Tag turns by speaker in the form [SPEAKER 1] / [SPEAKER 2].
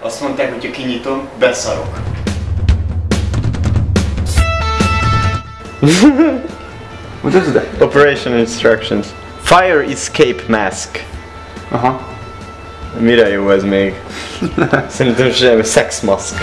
[SPEAKER 1] Azt mondták, hogy ha kinyitom, beszarok.
[SPEAKER 2] What is that?
[SPEAKER 1] Operation instructions. Fire escape mask.
[SPEAKER 2] Aha.
[SPEAKER 1] Mire jó ez még? Szerintem semmi. Sex mask.